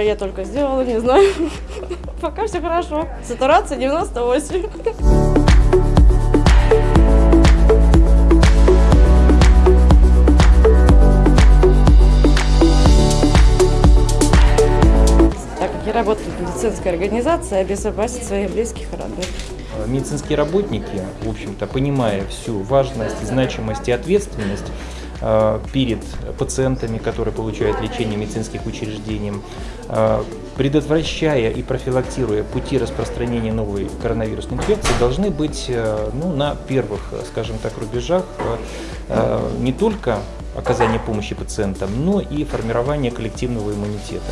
Да я только сделала, не знаю. Пока все хорошо. Сатурация 98. Так как я работаю в медицинской организации, обезопасить своих близких и родных. Медицинские работники, в общем-то, понимая всю важность, значимость и ответственность перед пациентами, которые получают лечение в медицинских учреждениях, э, предотвращая и профилактируя пути распространения новой коронавирусной инфекции, должны быть э, ну, на первых, скажем так, рубежах не только оказание помощи пациентам, но и формирование коллективного иммунитета.